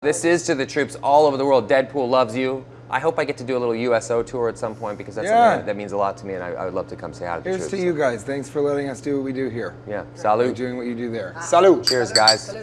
This is to the troops all over the world. Deadpool loves you. I hope I get to do a little USO tour at some point because that's Yeah. something that means a lot to me, and I, I would love to come say hi to the Here's troops. to you guys. Thanks for letting us do what we do here. Yeah. Salut. Salute. doing what you do there. Salute. Cheers, guys.